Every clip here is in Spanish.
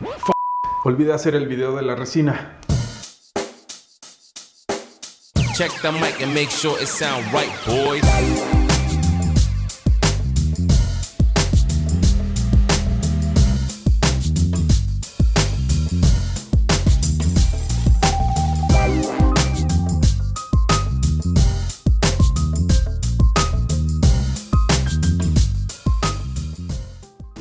F Olvidé hacer el video de la resina. Check the mic and make sure it sound right, boys.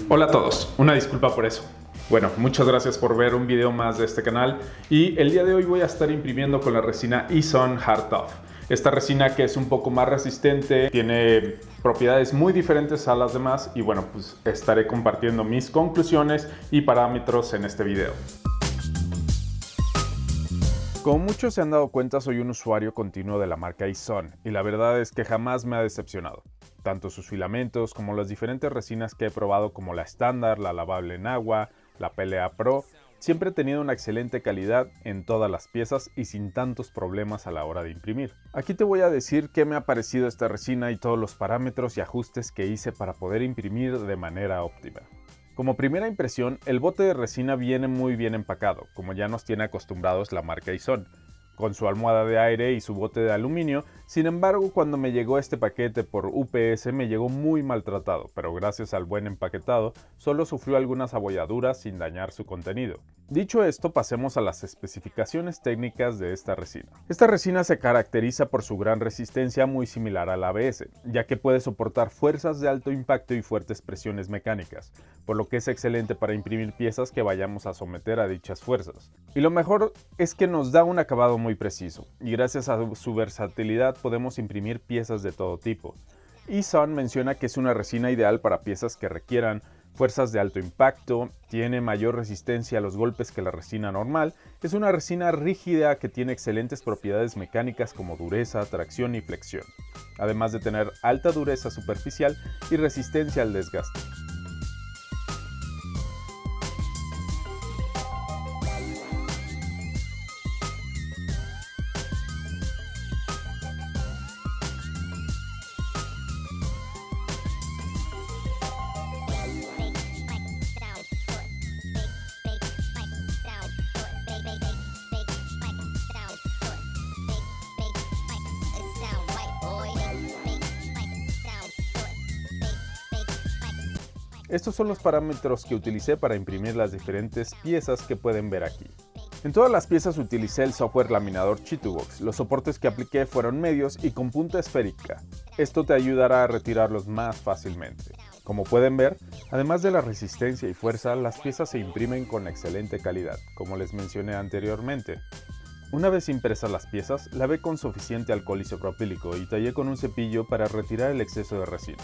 Hola a todos, una disculpa por eso. Bueno, muchas gracias por ver un video más de este canal y el día de hoy voy a estar imprimiendo con la resina Eson Hard Tough. Esta resina que es un poco más resistente, tiene propiedades muy diferentes a las demás y bueno, pues estaré compartiendo mis conclusiones y parámetros en este video. Como muchos se han dado cuenta, soy un usuario continuo de la marca Ison y la verdad es que jamás me ha decepcionado tanto sus filamentos como las diferentes resinas que he probado como la estándar, la lavable en agua, la PLA Pro, siempre he tenido una excelente calidad en todas las piezas y sin tantos problemas a la hora de imprimir. Aquí te voy a decir qué me ha parecido esta resina y todos los parámetros y ajustes que hice para poder imprimir de manera óptima. Como primera impresión, el bote de resina viene muy bien empacado, como ya nos tiene acostumbrados la marca Ison con su almohada de aire y su bote de aluminio, sin embargo cuando me llegó este paquete por UPS me llegó muy maltratado, pero gracias al buen empaquetado solo sufrió algunas abolladuras sin dañar su contenido. Dicho esto, pasemos a las especificaciones técnicas de esta resina. Esta resina se caracteriza por su gran resistencia muy similar al ABS, ya que puede soportar fuerzas de alto impacto y fuertes presiones mecánicas, por lo que es excelente para imprimir piezas que vayamos a someter a dichas fuerzas. Y lo mejor es que nos da un acabado muy preciso, y gracias a su versatilidad podemos imprimir piezas de todo tipo. Eson menciona que es una resina ideal para piezas que requieran fuerzas de alto impacto, tiene mayor resistencia a los golpes que la resina normal, es una resina rígida que tiene excelentes propiedades mecánicas como dureza, tracción y flexión, además de tener alta dureza superficial y resistencia al desgaste. Estos son los parámetros que utilicé para imprimir las diferentes piezas que pueden ver aquí. En todas las piezas utilicé el software laminador Chitubox. Los soportes que apliqué fueron medios y con punta esférica. Esto te ayudará a retirarlos más fácilmente. Como pueden ver, además de la resistencia y fuerza, las piezas se imprimen con excelente calidad, como les mencioné anteriormente. Una vez impresas las piezas, lavé con suficiente alcohol isopropílico y tallé con un cepillo para retirar el exceso de resina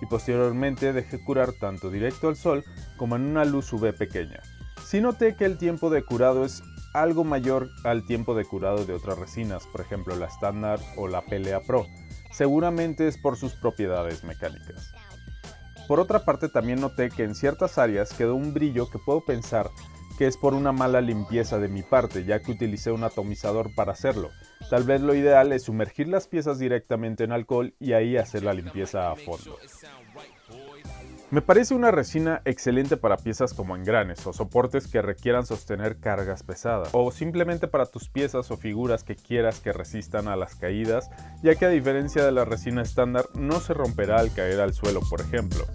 y posteriormente dejé curar tanto directo al sol como en una luz UV pequeña. Sí noté que el tiempo de curado es algo mayor al tiempo de curado de otras resinas, por ejemplo la estándar o la PLA Pro. Seguramente es por sus propiedades mecánicas. Por otra parte también noté que en ciertas áreas quedó un brillo que puedo pensar que es por una mala limpieza de mi parte, ya que utilicé un atomizador para hacerlo. Tal vez lo ideal es sumergir las piezas directamente en alcohol y ahí hacer la limpieza a fondo. Me parece una resina excelente para piezas como engranes o soportes que requieran sostener cargas pesadas o simplemente para tus piezas o figuras que quieras que resistan a las caídas ya que a diferencia de la resina estándar no se romperá al caer al suelo por ejemplo.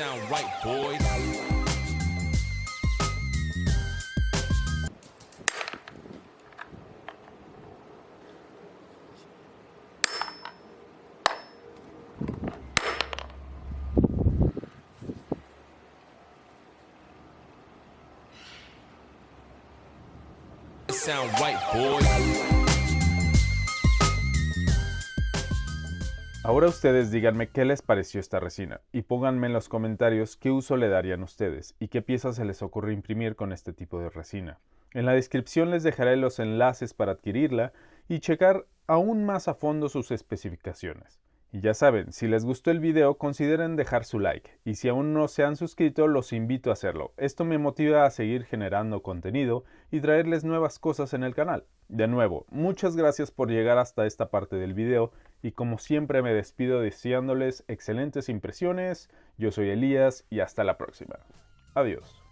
Sound right, boys. sound right, boys. Ahora ustedes díganme qué les pareció esta resina y pónganme en los comentarios qué uso le darían ustedes y qué piezas se les ocurre imprimir con este tipo de resina. En la descripción les dejaré los enlaces para adquirirla y checar aún más a fondo sus especificaciones. Y ya saben, si les gustó el video consideren dejar su like y si aún no se han suscrito los invito a hacerlo. Esto me motiva a seguir generando contenido y traerles nuevas cosas en el canal. De nuevo, muchas gracias por llegar hasta esta parte del video y como siempre me despido deseándoles excelentes impresiones. Yo soy Elías y hasta la próxima. Adiós.